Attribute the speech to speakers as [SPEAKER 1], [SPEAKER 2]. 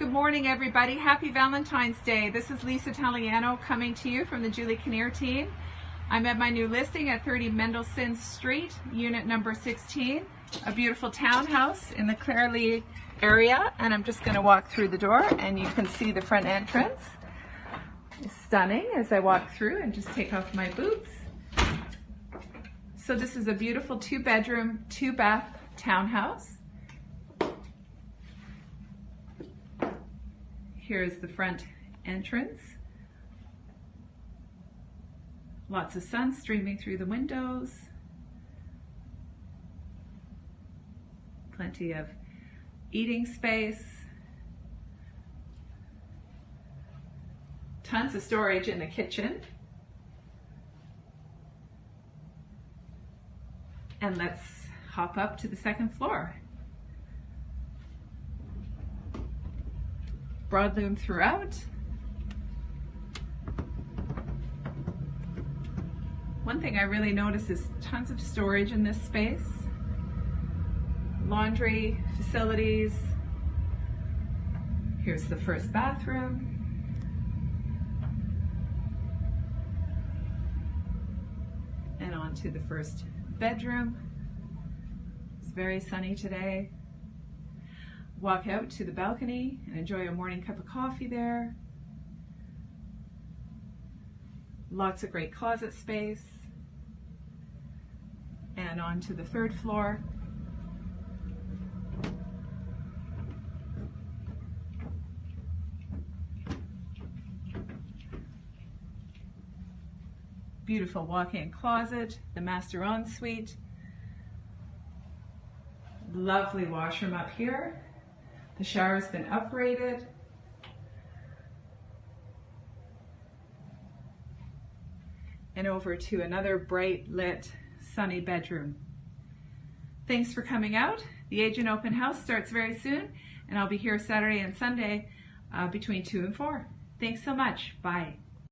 [SPEAKER 1] Good morning, everybody. Happy Valentine's Day. This is Lisa Taliano coming to you from the Julie Kinnear team. I'm at my new listing at 30 Mendelssohn Street, unit number 16, a beautiful townhouse in the Clairlea area. And I'm just going to walk through the door and you can see the front entrance. It's stunning as I walk through and just take off my boots. So this is a beautiful two bedroom, two bath townhouse. Here's the front entrance. Lots of sun streaming through the windows. Plenty of eating space. Tons of storage in the kitchen. And let's hop up to the second floor. Broadloom throughout. One thing I really notice is tons of storage in this space. Laundry facilities. Here's the first bathroom. And on to the first bedroom. It's very sunny today walk out to the balcony and enjoy a morning cup of coffee there. Lots of great closet space. And on to the third floor. Beautiful walk-in closet, the master ensuite. Lovely washroom up here. The shower's been upgraded. And over to another bright lit sunny bedroom. Thanks for coming out. The Agent Open House starts very soon and I'll be here Saturday and Sunday uh, between 2 and 4. Thanks so much. Bye.